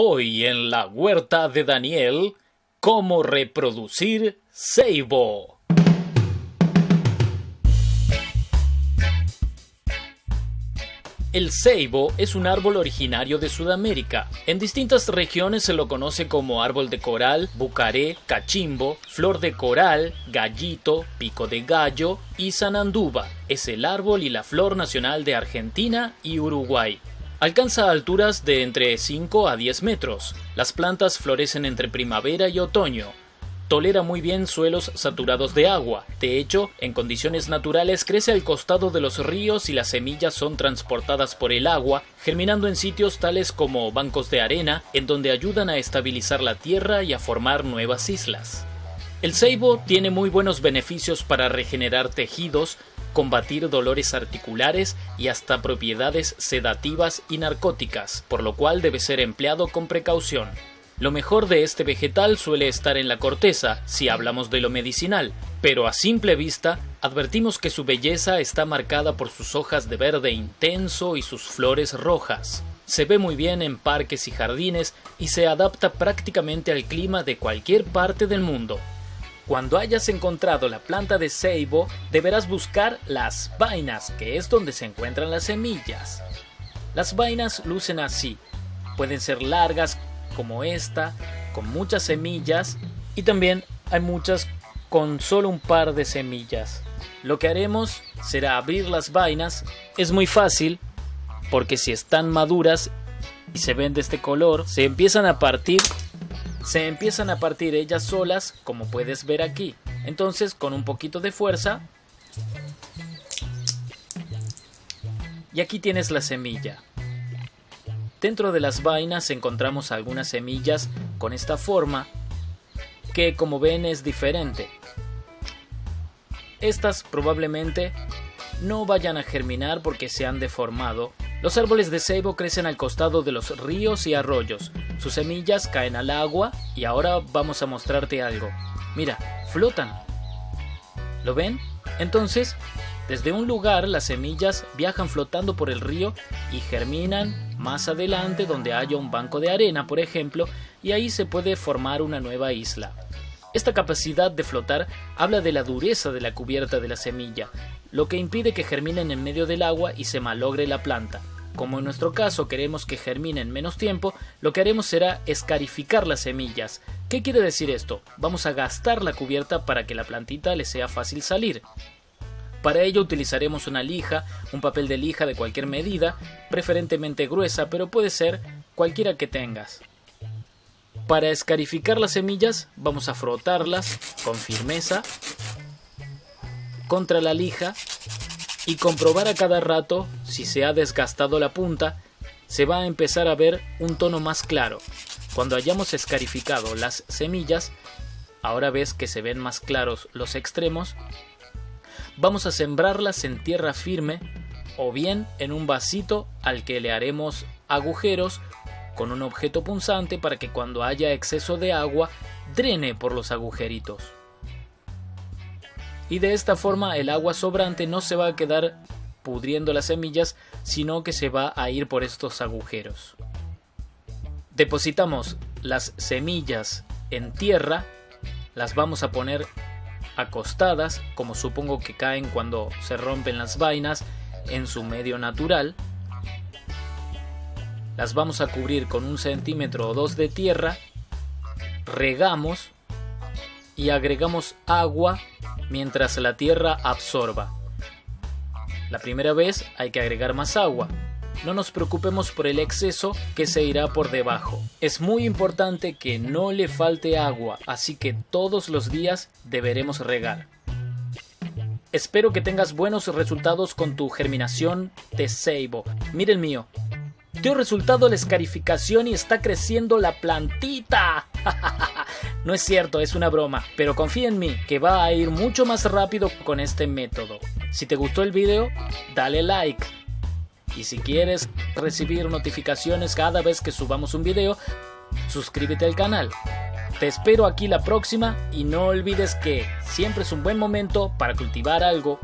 Hoy en la huerta de Daniel, cómo reproducir ceibo. El ceibo es un árbol originario de Sudamérica. En distintas regiones se lo conoce como árbol de coral, bucaré, cachimbo, flor de coral, gallito, pico de gallo y sananduba. Es el árbol y la flor nacional de Argentina y Uruguay. Alcanza alturas de entre 5 a 10 metros. Las plantas florecen entre primavera y otoño. Tolera muy bien suelos saturados de agua. De hecho, en condiciones naturales crece al costado de los ríos y las semillas son transportadas por el agua, germinando en sitios tales como bancos de arena, en donde ayudan a estabilizar la tierra y a formar nuevas islas. El ceibo tiene muy buenos beneficios para regenerar tejidos, combatir dolores articulares y hasta propiedades sedativas y narcóticas, por lo cual debe ser empleado con precaución. Lo mejor de este vegetal suele estar en la corteza, si hablamos de lo medicinal, pero a simple vista advertimos que su belleza está marcada por sus hojas de verde intenso y sus flores rojas. Se ve muy bien en parques y jardines y se adapta prácticamente al clima de cualquier parte del mundo. Cuando hayas encontrado la planta de ceibo, deberás buscar las vainas, que es donde se encuentran las semillas. Las vainas lucen así. Pueden ser largas, como esta, con muchas semillas, y también hay muchas con solo un par de semillas. Lo que haremos será abrir las vainas. Es muy fácil, porque si están maduras y se ven de este color, se empiezan a partir se empiezan a partir ellas solas, como puedes ver aquí. Entonces, con un poquito de fuerza, y aquí tienes la semilla. Dentro de las vainas encontramos algunas semillas con esta forma, que como ven es diferente. Estas probablemente no vayan a germinar porque se han deformado. Los árboles de ceibo crecen al costado de los ríos y arroyos, sus semillas caen al agua y ahora vamos a mostrarte algo. Mira, flotan. ¿Lo ven? Entonces, desde un lugar las semillas viajan flotando por el río y germinan más adelante donde haya un banco de arena, por ejemplo, y ahí se puede formar una nueva isla. Esta capacidad de flotar habla de la dureza de la cubierta de la semilla, lo que impide que germinen en medio del agua y se malogre la planta. Como en nuestro caso queremos que germinen menos tiempo, lo que haremos será escarificar las semillas. ¿Qué quiere decir esto? Vamos a gastar la cubierta para que la plantita le sea fácil salir. Para ello utilizaremos una lija, un papel de lija de cualquier medida, preferentemente gruesa, pero puede ser cualquiera que tengas. Para escarificar las semillas vamos a frotarlas con firmeza contra la lija y comprobar a cada rato si se ha desgastado la punta, se va a empezar a ver un tono más claro. Cuando hayamos escarificado las semillas, ahora ves que se ven más claros los extremos, vamos a sembrarlas en tierra firme o bien en un vasito al que le haremos agujeros con un objeto punzante para que cuando haya exceso de agua drene por los agujeritos y de esta forma el agua sobrante no se va a quedar pudriendo las semillas, sino que se va a ir por estos agujeros. Depositamos las semillas en tierra, las vamos a poner acostadas, como supongo que caen cuando se rompen las vainas en su medio natural. Las vamos a cubrir con un centímetro o dos de tierra, regamos y agregamos agua mientras la tierra absorba. La primera vez hay que agregar más agua. No nos preocupemos por el exceso que se irá por debajo. Es muy importante que no le falte agua, así que todos los días deberemos regar. Espero que tengas buenos resultados con tu germinación de ceibo. Mira el mío. Dio resultado la escarificación y está creciendo la plantita. No es cierto, es una broma, pero confía en mí que va a ir mucho más rápido con este método. Si te gustó el video, dale like. Y si quieres recibir notificaciones cada vez que subamos un video, suscríbete al canal. Te espero aquí la próxima y no olvides que siempre es un buen momento para cultivar algo